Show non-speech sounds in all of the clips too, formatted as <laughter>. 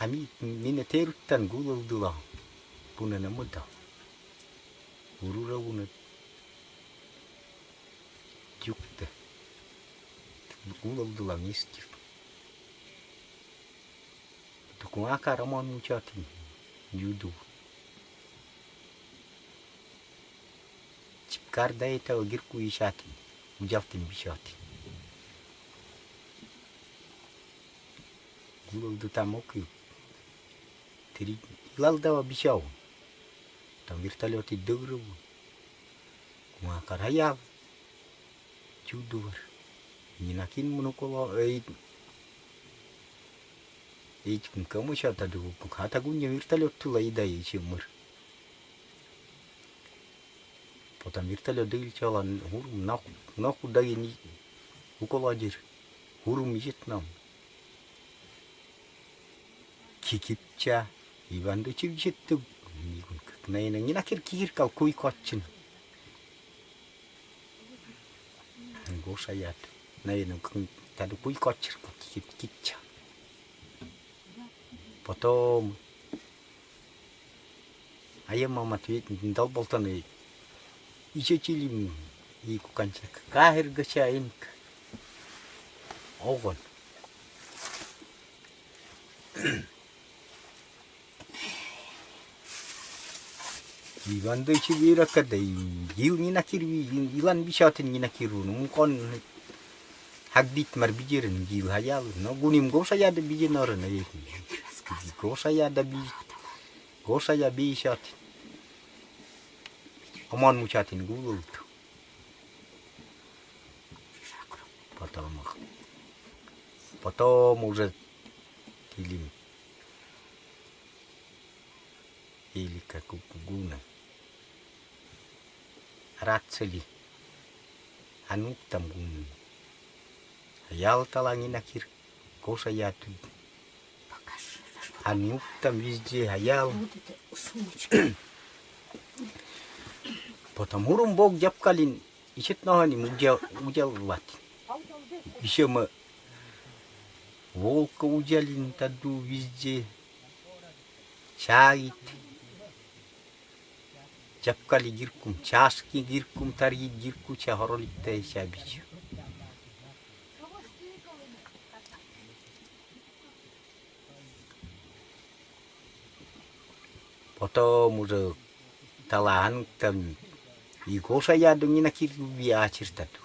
Hami nina teru tan gula udula. Puna na muda. Urura una yukta. Gula udula miskif. Tukun akara mon muchatin. Yudu. Çipkar ete o girku işatin. Mucaftin bişatin. Gula uduta mokyuk. три. Лалдава бисяу. Там вертолеты дыру. Макараяв. Чудовар. Нинакин мнукола эйт. Эйт кому чата дыру. Пуката гуня вертолет тула и дай чемыр. Потом вертолет дыру чала. Хурум наху. Наху дай ни. Укола дыр. Хурум ежет нам. Кикипча. Iban do chiu chiu tu mi kun kuk nai nang yina kir kir kau kui kochin. Nang go sayat nai nang kung kadu kui kochir kau kikit kicha. Potom ayam mama tuit nang dal bolta nai. Ijo chili mi i kukan chak kahir ga sya in ka. Ogon. Иван не 시비라카데 이운이나 키르비 не накиру, ну кон, 건 학딧 марбижерин гил хаял но гуним гоша яда биженорын эки гоша яда би гоша я бишат омон мучатин гулул потом потом уже или или как у гуна Ratseli. там гун, Ялта лангинакир. Коша я тут. Anu там везде, а ял. <clears throat> Потом урум бог дяпкалин. еще ногани мудел удел ват. Еще мы волка уделин таду везде. чай. capkali girkum, chaski girkum, tari girku cha horoli tei cha bichu. Poto muzo talahan tam iko sa yadung ina kirku via chirtatu.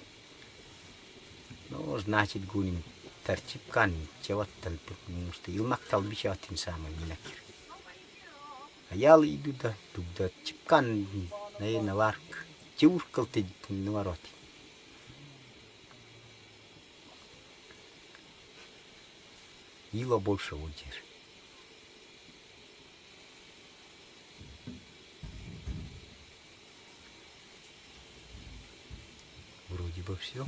No znachit gunim tercipkan cewat tentu mesti ilmak tal bisa tin sama ina kirku. Аял идуда, туда чипкан на наварк, чуркал ты на вороте. Ила больше удержит. Вроде бы все.